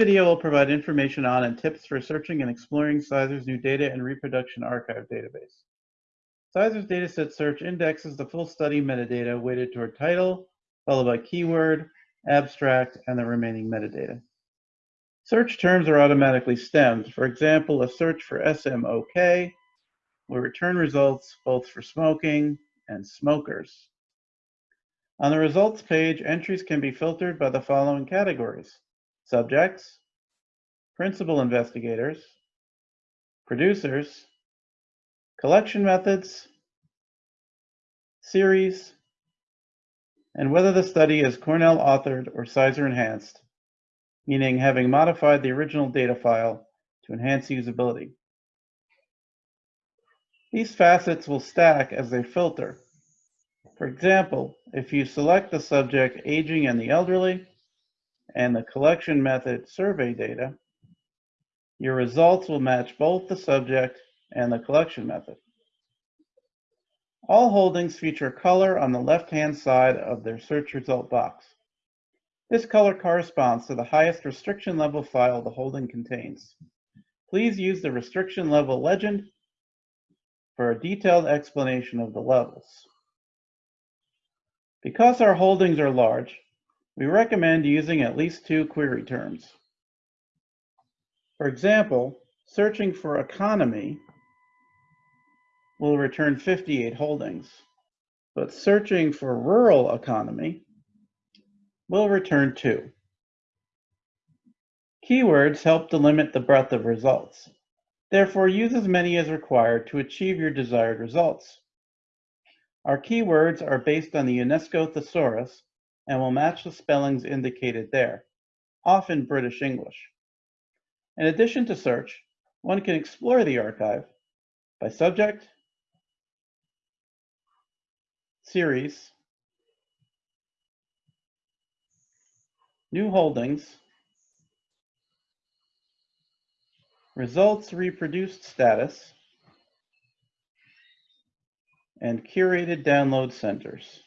video will provide information on and tips for searching and exploring CISER's new data and reproduction archive database. CISER's dataset search indexes the full study metadata weighted toward title, followed by keyword, abstract, and the remaining metadata. Search terms are automatically stemmed. For example, a search for SMOK will return results both for smoking and smokers. On the results page, entries can be filtered by the following categories. Subjects, principal investigators, producers, collection methods, series, and whether the study is Cornell authored or CISER enhanced, meaning having modified the original data file to enhance usability. These facets will stack as they filter. For example, if you select the subject aging and the elderly and the collection method survey data, your results will match both the subject and the collection method. All holdings feature color on the left-hand side of their search result box. This color corresponds to the highest restriction level file the holding contains. Please use the restriction level legend for a detailed explanation of the levels. Because our holdings are large, we recommend using at least two query terms. For example, searching for economy will return 58 holdings, but searching for rural economy will return two. Keywords help to limit the breadth of results. Therefore, use as many as required to achieve your desired results. Our keywords are based on the UNESCO thesaurus and will match the spellings indicated there, often British English. In addition to search, one can explore the archive by subject, series, new holdings, results reproduced status, and curated download centers.